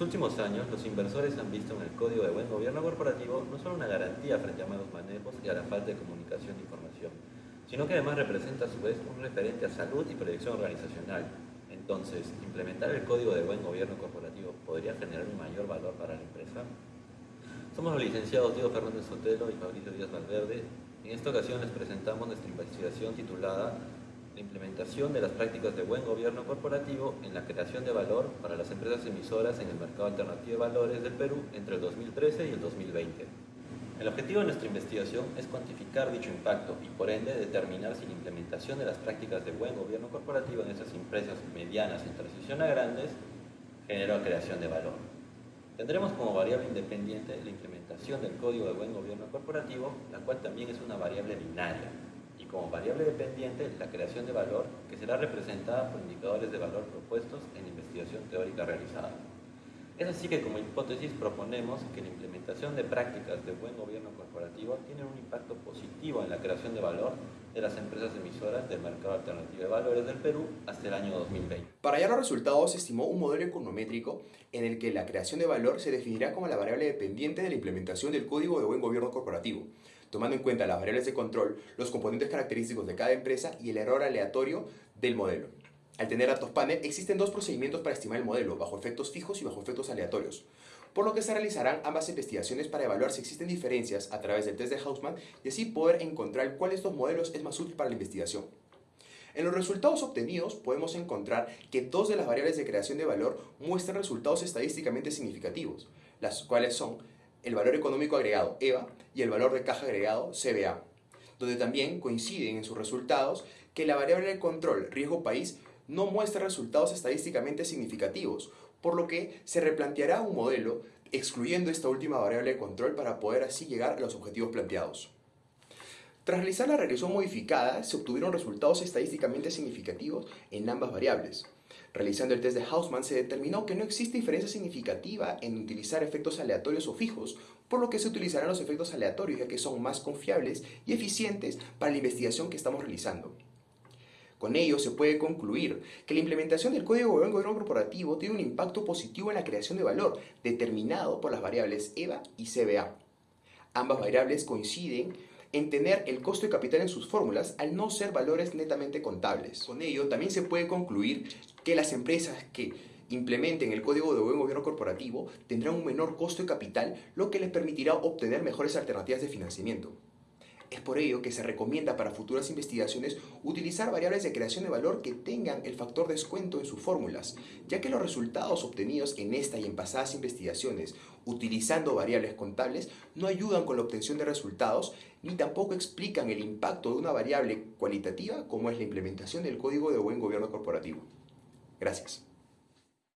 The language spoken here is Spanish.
últimos años, los inversores han visto en el Código de Buen Gobierno Corporativo no solo una garantía frente a malos manejos y a la falta de comunicación e información, sino que además representa a su vez un referente a salud y proyección organizacional. Entonces, ¿implementar el Código de Buen Gobierno Corporativo podría generar un mayor valor para la empresa? Somos los licenciados Diego Fernández Sotelo y Fabricio Díaz Valverde. En esta ocasión les presentamos nuestra investigación titulada la implementación de las prácticas de buen gobierno corporativo en la creación de valor para las empresas emisoras en el mercado alternativo de valores del Perú entre el 2013 y el 2020. El objetivo de nuestra investigación es cuantificar dicho impacto y por ende determinar si la implementación de las prácticas de buen gobierno corporativo en estas empresas medianas en transición a grandes generó creación de valor. Tendremos como variable independiente la implementación del Código de Buen Gobierno Corporativo, la cual también es una variable binaria, como variable dependiente la creación de valor que será representada por indicadores de valor propuestos en investigación teórica realizada. Es así que como hipótesis proponemos que la implementación de prácticas de buen gobierno corporativo tiene un impacto positivo en la creación de valor de las empresas emisoras del mercado alternativo de valores del Perú hasta el año 2020. Para hallar los resultados se estimó un modelo econométrico en el que la creación de valor se definirá como la variable dependiente de la implementación del Código de Buen Gobierno Corporativo, tomando en cuenta las variables de control, los componentes característicos de cada empresa y el error aleatorio del modelo. Al tener datos panel, existen dos procedimientos para estimar el modelo, bajo efectos fijos y bajo efectos aleatorios, por lo que se realizarán ambas investigaciones para evaluar si existen diferencias a través del test de Hausman y así poder encontrar cuál de estos modelos es más útil para la investigación. En los resultados obtenidos podemos encontrar que dos de las variables de creación de valor muestran resultados estadísticamente significativos, las cuales son el valor económico agregado EVA y el valor de caja agregado CBA, donde también coinciden en sus resultados que la variable de control riesgo país no muestra resultados estadísticamente significativos, por lo que se replanteará un modelo excluyendo esta última variable de control para poder así llegar a los objetivos planteados. Tras realizar la regresión modificada, se obtuvieron resultados estadísticamente significativos en ambas variables. Realizando el test de Hausman se determinó que no existe diferencia significativa en utilizar efectos aleatorios o fijos, por lo que se utilizarán los efectos aleatorios ya que son más confiables y eficientes para la investigación que estamos realizando. Con ello se puede concluir que la implementación del Código de Gobierno Corporativo tiene un impacto positivo en la creación de valor, determinado por las variables EVA y CBA. Ambas variables coinciden en tener el costo de capital en sus fórmulas al no ser valores netamente contables. Con ello, también se puede concluir que las empresas que implementen el Código de Buen Gobierno Corporativo tendrán un menor costo de capital, lo que les permitirá obtener mejores alternativas de financiamiento. Es por ello que se recomienda para futuras investigaciones utilizar variables de creación de valor que tengan el factor descuento en sus fórmulas, ya que los resultados obtenidos en esta y en pasadas investigaciones utilizando variables contables no ayudan con la obtención de resultados ni tampoco explican el impacto de una variable cualitativa como es la implementación del Código de Buen Gobierno Corporativo. Gracias.